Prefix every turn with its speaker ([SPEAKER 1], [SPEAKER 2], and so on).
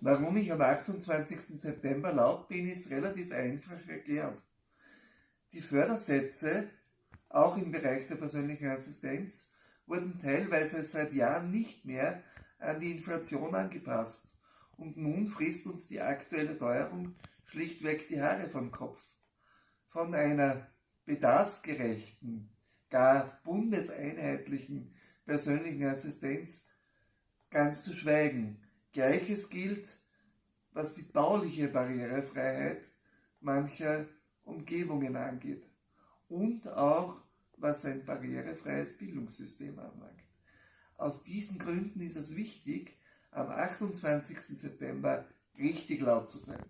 [SPEAKER 1] Warum ich am 28. September laut bin, ist relativ einfach erklärt. Die Fördersätze, auch im Bereich der persönlichen Assistenz, wurden teilweise seit Jahren nicht mehr an die Inflation angepasst. Und nun frisst uns die aktuelle Teuerung schlichtweg die Haare vom Kopf. Von einer bedarfsgerechten, gar bundeseinheitlichen persönlichen Assistenz ganz zu schweigen. Gleiches gilt, was die bauliche Barrierefreiheit mancher Umgebungen angeht und auch was ein barrierefreies Bildungssystem anlangt. Aus diesen Gründen ist es wichtig, am 28. September richtig laut zu sein.